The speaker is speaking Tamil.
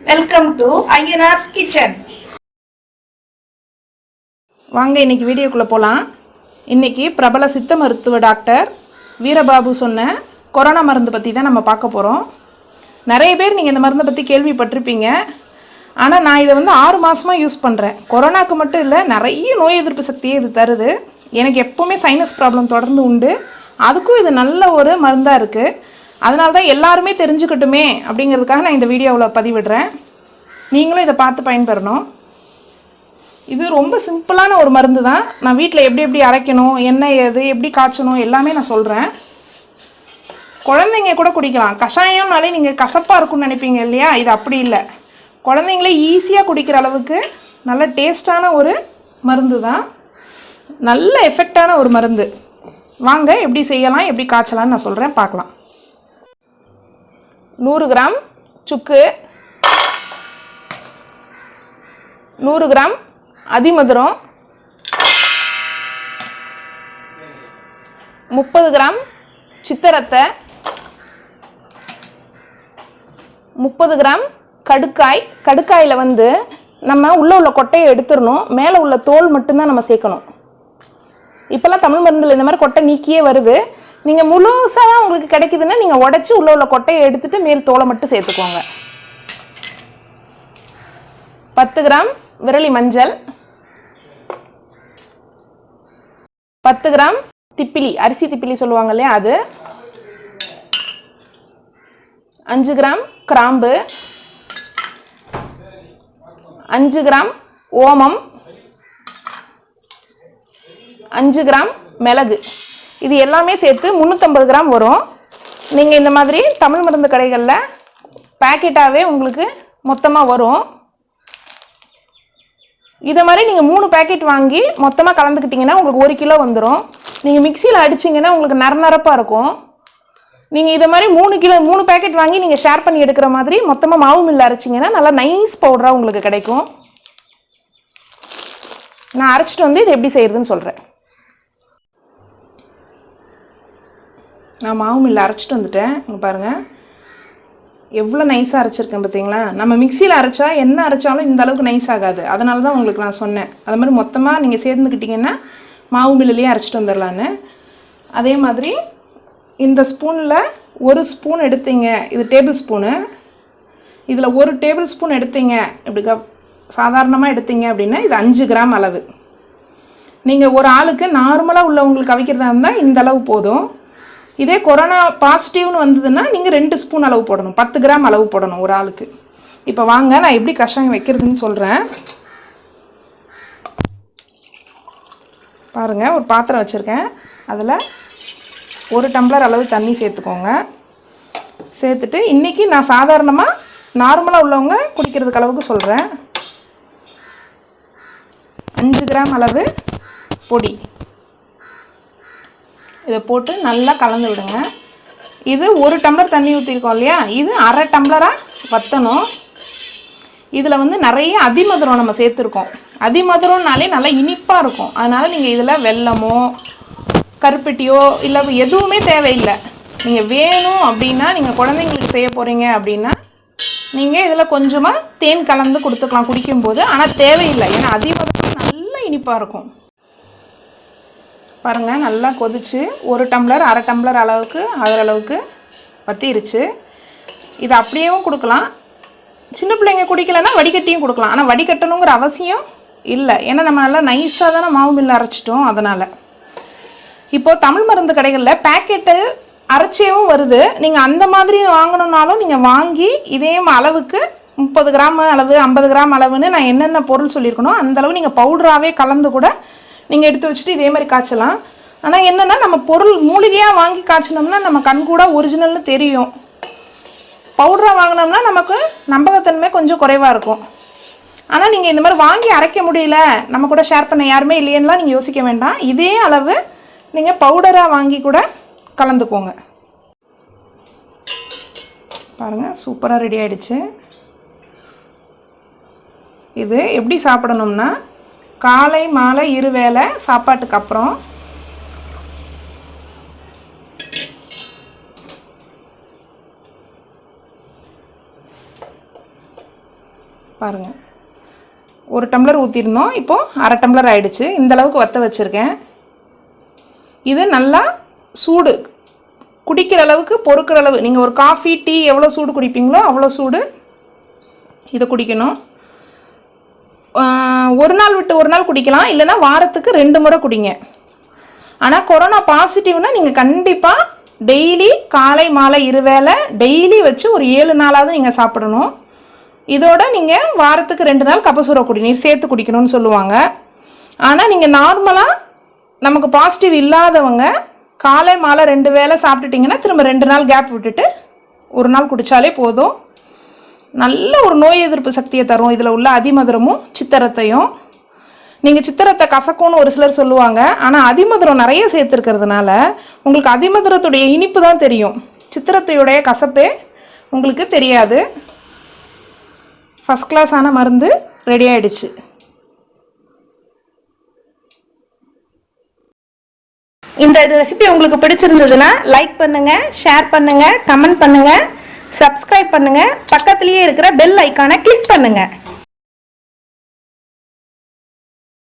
வெல்கம் டு ஐயனார்ஸ் கிச்சன் வாங்க இன்னைக்கு வீடியோக்குள்ளே போகலாம் இன்றைக்கி பிரபல சித்த மருத்துவ டாக்டர் வீரபாபு சொன்ன கொரோனா மருந்து பற்றி தான் நம்ம பார்க்க போகிறோம் நிறைய பேர் நீங்கள் இந்த மருந்தை பற்றி கேள்விப்பட்டிருப்பீங்க. ஆனால் நான் இதை வந்து ஆறு மாதமாக யூஸ் பண்ணுறேன் கொரோனாக்கு மட்டும் இல்லை நிறைய நோய் எதிர்ப்பு சக்தியை இது தருது. எனக்கு எப்போவுமே சைனஸ் ப்ராப்ளம் தொடர்ந்து உண்டு. அதுக்கும் இது நல்ல ஒரு மருந்தாக இருக்குது அதனால தான் எல்லாருமே தெரிஞ்சுக்கட்டுமே அப்படிங்கிறதுக்காக நான் இந்த வீடியோவில் பதிவிடுறேன். நீங்களும் இதை பார்த்து பயன்பெறணும். இது ரொம்ப சிம்பிளான ஒரு மருந்து தான். நான் வீட்டில் எப்படி எப்படி அரைக்கணும் என்ன எது எப்படி காய்ச்சணும் எல்லாமே நான் சொல்கிறேன் குழந்தைங்க கூட குடிக்கலாம். கஷாயம்னாலே நீங்கள் கசப்பாக இருக்கும்னு நினைப்பீங்க இல்லையா? இது அப்படி இல்லை. குழந்தைங்களே ஈஸியாக குடிக்கிற அளவுக்கு நல்ல டேஸ்டான ஒரு மருந்து தான். நல்ல எஃபெக்டான ஒரு மருந்து. வாங்க எப்படி செய்யலாம் எப்படி காய்ச்சலாம்னு நான் சொல்கிறேன் பார்க்கலாம். நூறு கிராம் சுக்கு. நூறு கிராம் அதிமதுரம். முப்பது கிராம் சித்தரத்தை. முப்பது கிராம் கடுக்காய். கடுக்காயில் வந்து நம்ம உள்ளே உள்ள கொட்டையை எடுத்துடணும். மேலே உள்ள தோல் மட்டும்தான் நம்ம சேர்க்கணும். இப்போல்லாம் தமிழ் மருந்தில் இந்த மாதிரி கொட்டை நீக்கியே வருது. நீங்கள் முழுசாக உங்களுக்கு கிடைக்குதுன்னா நீங்கள் உடச்சி உள்ளே உள்ள கொட்டையை எடுத்துகிட்டு மேல் தோலை மட்டும் சேர்த்துக்கோங்க. பத்து கிராம் விரலி மஞ்சள். பத்து கிராம் திப்பிலி அரிசி திப்பிலி சொல்லுவாங்க இல்லையா அது? அஞ்சு கிராம் கிராம்பு. அஞ்சு கிராம் ஓமம். அஞ்சு கிராம் மிளகு. இது எல்லாமே சேர்த்து முந்நூற்றம்பது கிராம் வரும். நீங்கள் இந்த மாதிரி தமிழ் மருந்து கடைகளில் பேக்கெட்டாகவே உங்களுக்கு மொத்தமாக வரும். இதை மாதிரி நீங்கள் மூணு பேக்கெட் வாங்கி மொத்தமாக கலந்துக்கிட்டிங்கன்னா உங்களுக்கு ஒரு கிலோ வந்துடும் நீங்கள் மிக்சியில் அடிச்சிங்கன்னா உங்களுக்கு நரநரப்பாக இருக்கும். நீங்கள் இதை மாதிரி மூணு கிலோ மூணு பேக்கெட் வாங்கி நீங்கள் ஷேர் பண்ணி எடுக்கிற மாதிரி மொத்தமாக மாவு மில்லு அரைச்சிங்கன்னா நல்லா நைஸ் பவுடராக உங்களுக்கு கிடைக்கும். நான் அரைச்சிட்டு வந்து இது எப்படி செய்கிறதுன்னு சொல்கிறேன் நான் மாவு மில்லில் அரைச்சிட்டு வந்துட்டேன். இங்கே பாருங்கள் எவ்வளோ நைஸாக அரைச்சிருக்கேன் பார்த்தீங்களா நம்ம மிக்சியில் அரைச்சா என்ன அரைச்சாலும் இந்த அளவுக்கு நைஸ் ஆகாது. அதனால தான் உங்களுக்கு நான் சொன்னேன். அது மாதிரி மொத்தமாக நீங்கள் சேர்ந்துக்கிட்டிங்கன்னா மாவு மில்லுலேயே அரைச்சிட்டு வந்துடலான்னு. அதே மாதிரி இந்த ஸ்பூனில் ஒரு ஸ்பூன் எடுத்தீங்க. இது டேபிள் ஸ்பூனு இதில் ஒரு டேபிள் ஸ்பூன் எடுத்தீங்க. இப்படி சாதாரணமாக எடுத்தீங்க அப்படின்னா இது அஞ்சு கிராம் அளவு. நீங்கள் ஒரு ஆளுக்கு நார்மலாக உள்ளவங்களுக்கு அவிக்கிறதா இருந்தால் இந்த அளவு போதும். இதே கொரோனா பாசிட்டிவ்னு வந்ததுன்னா நீங்கள் ரெண்டு ஸ்பூன் அளவு போடணும். பத்து கிராம் அளவு போடணும் ஒரு ஆளுக்கு. இப்போ வாங்க நான் எப்படி கஷாயம் வைக்கிறதுன்னு சொல்கிறேன் பாருங்கள் ஒரு பாத்திரம் வச்சுருக்கேன். அதில் ஒரு டம்ளர் அளவு தண்ணி சேர்த்துக்கோங்க. சேர்த்துட்டு இன்றைக்கி நான் சாதாரணமாக நார்மலாக உள்ளவங்க குடிக்கிறதுக்கு அளவுக்கு சொல்கிறேன் அஞ்சு கிராம் அளவு பொடி. இதை போட்டு நல்லா கலந்து விடுங்க. இது ஒரு டம்ளர் தண்ணி ஊற்றிருக்கோம் இல்லையா? இது அரை டம்ளராக வற்றணும் இதில் வந்து நிறைய அதிமதுரம் நம்ம சேர்த்துருக்கோம். அதிமதுரம்னாலே நல்லா இனிப்பாக இருக்கும். அதனால் நீங்கள் இதில் வெல்லமோ கருப்பட்டியோ இல்லை எதுவுமே தேவையில்லை. நீங்கள் வேணும் அப்படின்னா நீங்கள் குழந்தைங்களுக்கு செய்ய போகிறீங்க அப்படின்னா நீங்கள் இதில் கொஞ்சமாக தேன் கலந்து கொடுத்துக்கலாம் குடிக்கும்போது. ஆனால் தேவையில்லை. ஏன்னா அதிமதுரம் நல்லா இனிப்பாக இருக்கும். பாருங்கள் நல்லா கொதிச்சு ஒரு டம்ளர் அரை டம்ளர் அளவுக்கு ஆகிற அளவுக்கு வத்திருச்சு. இது அப்படியேவும் கொடுக்கலாம். சின்ன பிள்ளைங்க குடிக்கலைன்னா வடிகட்டியும் கொடுக்கலாம். ஆனால் வடிகட்டணுங்கிற அவசியம் இல்லை. ஏன்னா நம்ம நல்லா நைஸாக தானே மாவு மில்ல அரைச்சிட்டோம் அதனால். இப்போது தமிழ் மருந்து கடைகளில் பேக்கெட்டு அரைச்சியவும் வருது. நீங்கள் அந்த மாதிரி வாங்கணுன்னாலும் நீங்கள் வாங்கி இதே அளவுக்கு முப்பது கிராம் அளவு ஐம்பது கிராம் அளவுன்னு நான் என்னென்ன பொருள் சொல்லியிருக்கணும் அந்த அளவு நீங்கள் பவுடராகவே கலந்து கூட நீங்கள் எடுத்து வச்சுட்டு இதே மாதிரி காய்ச்சலாம். ஆனால் என்னென்னா நம்ம பொருள் மூலிகையாக வாங்கி காய்ச்சினோம்னா நம்ம கண் கூட ஒரிஜினல்னு தெரியும். பவுடராக வாங்கினோம்னா நமக்கு நம்பகத்தன்மை கொஞ்சம் குறைவாக இருக்கும். ஆனால் நீங்கள் இந்த மாதிரி வாங்கி அரைக்க முடியல நம்ம கூட ஷேர் பண்ண யாருமே இல்லையேன்னுலாம் நீங்கள் யோசிக்க வேண்டாம். இதே அளவு நீங்கள் பவுடராக வாங்கி கூட கலந்துக்கோங்க. பாருங்கள் சூப்பராக ரெடி ஆகிடுச்சு இது எப்படி சாப்பிடணும்னா காலை மாலை இருவேளை சாப்பாட்டுக்கு அப்புறம். பாருங்கள் ஒரு டம்ளர் ஊற்றிருந்தோம் இப்போது அரை டம்ளர் ஆயிடுச்சு. இந்தளவுக்கு வற்ற வச்சுருக்கேன். இது நல்லா சூடு. குடிக்கிற அளவுக்கு பொறுக்கிற அளவு. நீங்கள் ஒரு காஃபி டீ எவ்வளோ சூடு குடிப்பீங்களோ அவ்வளோ சூடு இதை குடிக்கணும். ஒரு நாள் விட்டு ஒரு நாள் குடிக்கலாம் இல்லைன்னா வாரத்துக்கு ரெண்டு முறை குடிங்க. ஆனால் கொரோனா பாசிட்டிவ்னால் நீங்கள் கண்டிப்பாக டெய்லி காலை மாலை இருவேளை டெய்லி வச்சு ஒரு ஏழு நாளாவது நீங்கள் சாப்பிடணும். இதோட நீங்கள் வாரத்துக்கு ரெண்டு நாள் கபசுர குடிநீர் சேர்த்து குடிக்கணும்னு சொல்லுவாங்க. ஆனால் நீங்கள் நார்மலாக நமக்கு பாசிட்டிவ் இல்லாதவங்க காலை மாலை ரெண்டு வேளை சாப்பிட்டுட்டிங்கன்னா திரும்ப ரெண்டு நாள் கேப் விட்டுட்டு ஒரு நாள் குடித்தாலே போதும். நல்ல ஒரு நோய் எதிர்ப்பு சக்தியை தரும். இதில் உள்ள அதிமதுரமும் சித்தரத்தையும். நீங்கள் சித்திரத்தை கசக்கும்னு ஒரு சிலர் சொல்லுவாங்க. ஆனால் அதிமதுரம் நிறைய சேர்த்துருக்கிறதுனால உங்களுக்கு அதிமதுரத்துடைய இனிப்பு தான் தெரியும். சித்திரத்தையுடைய கசப்பே உங்களுக்கு தெரியாது. ஃபஸ்ட் கிளாஸான மருந்து ரெடி ஆகிடுச்சு இந்த ரெசிபி உங்களுக்கு பிடிச்சிருந்ததுன்னா லைக் பண்ணுங்கள் ஷேர் பண்ணுங்கள் கமெண்ட் பண்ணுங்கள் சப்ஸ்கிரைப் பண்ணுங்க. பக்கத்துலேயே இருக்கிற பெல் ஐக்கானை கிளிக் பண்ணுங்கள்